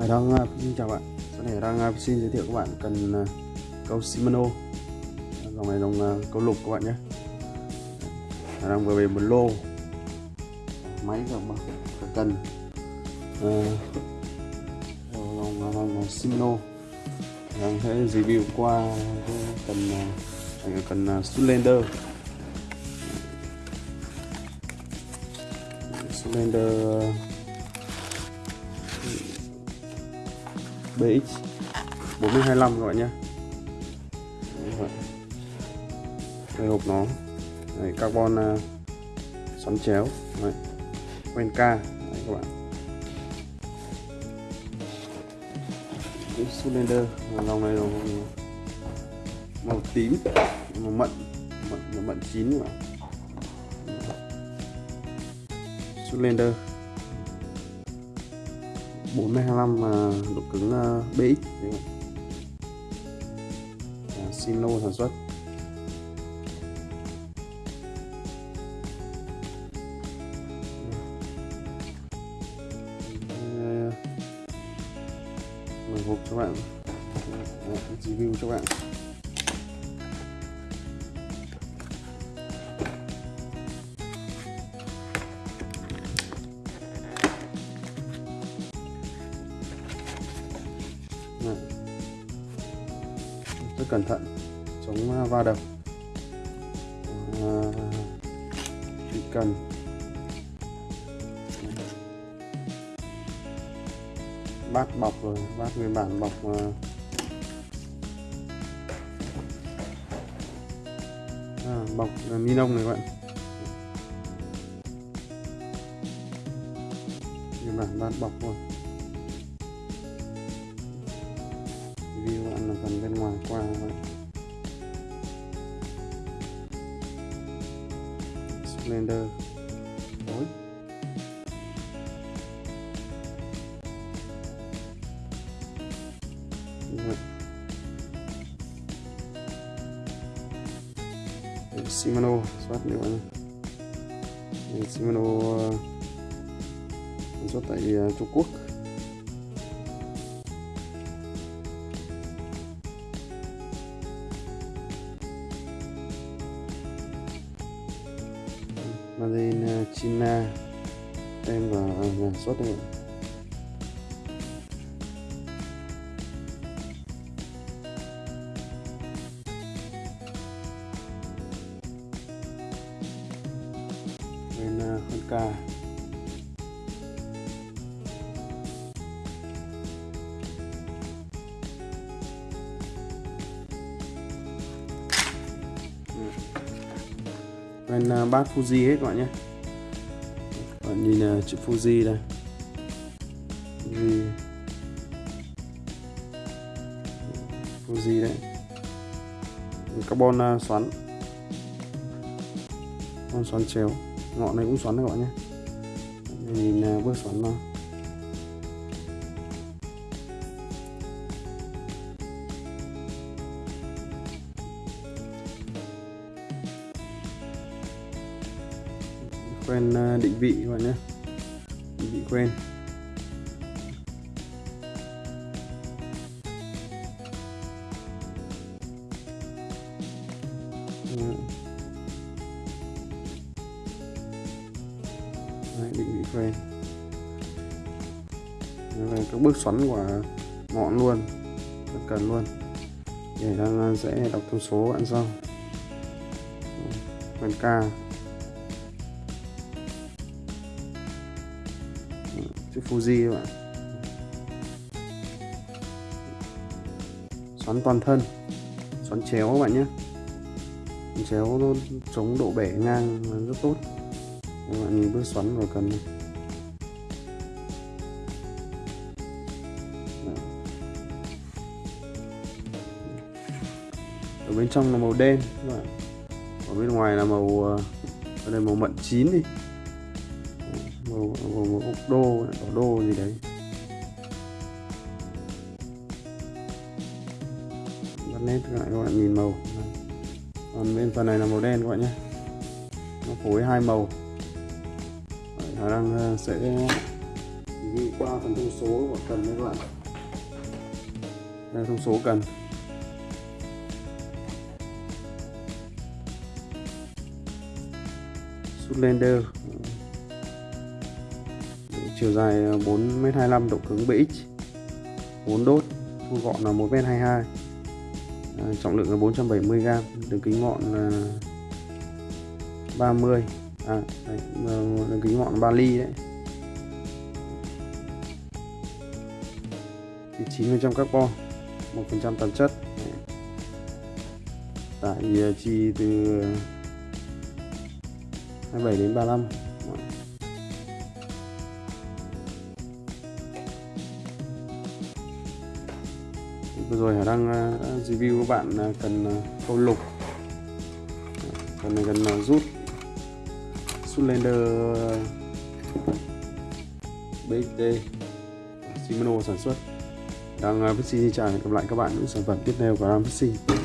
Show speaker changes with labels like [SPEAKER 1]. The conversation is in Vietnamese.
[SPEAKER 1] Hải à, xin chào bạn. Sau này đang à, xin giới thiệu các bạn cần à, câu Shimano. Dòng này dòng câu lục các bạn nhé. Hải vừa về một lô. Máy và cần. Dòng, dòng Shimano. Đang thấy sẽ review qua cần cần Slender Slender BX 4025 các bạn nhé. Đây hộp nó Đấy, carbon uh, xoắn chéo Đấy. quen ca Đấy, các bạn. Cái cylinder lòng này rồi màu tím màu mận mận mận chín các bạn cylinder. 425 mà độ cứng BX à, Sino à, sản xuất. Mở hộp cho bạn. Review cho bạn. Rất cẩn thận chống à, va đập à, khi cần. Bát bọc rồi bát nguyên bản bọc à, à, bọc à, ni lông này các bạn. Nguyên bản bát bọc rồi view bạn là phần bên ngoài qua vậy Splendor. Tối Shimano soát nữa bạn Shimano ờ, xuất tại ờ, Trung Quốc. Marina ờ, China tem vào nhà xuất đây bên ờ, hơn bên à, bát Fuji hết các bạn nhé. Bạn nhìn uh, chữ Fuji đây. Fuji. Fuji đấy. Carbon uh, xoắn. Con xoắn chéo. Ngọn này cũng xoắn các bạn nhé. Nhìn uh, bước xoắn nào quen ờ, định vị các bạn nhé. Định vị quen. Đấy, định vị quen. Đây các bước xoắn của ngọn luôn. Rất cần luôn. Để đang sẽ đọc thông số bạn sau. Quen ca. chữ Fuji các bạn. Xoắn toàn thân, xoắn chéo các bạn nhé. Xoắn chéo nó chống độ bể ngang rất tốt. Các bạn nhìn bước xoắn rồi cần ở bên trong là màu đen các bạn. Ở bên ngoài là màu ờ, ở đây màu mận chín đi màu, màu, màu ốc đô đỏ đô gì đấy. Bắt nét lại các bạn nhìn màu. Còn bên phần này là màu đen các bạn nhé. Nó phối hai màu. Khả năng ờ, sẽ qua phần thông số của cần đấy các bạn. Đây là thông số cần. Zoolander chiều dài ờ, 4m25 độ cứng BX 4 đốt thu gọn là 1m22 à, ờ, trọng lượng là 470g đường kính ngọn là 30 à, đấy, ờ, đường kính ngọn 3 ly đấy. Thì 9% carbon 1% tạp chất. Tải chi từ 27 đến 35 vừa rồi Hải đang ờ, review các bạn ờ, cần ờ, câu lục. Cần này cần rút. Zoolander bd Shimano sản xuất. Đang uh, xin chào hẹn gặp lại các bạn những sản phẩm tiếp theo của Ram Fishing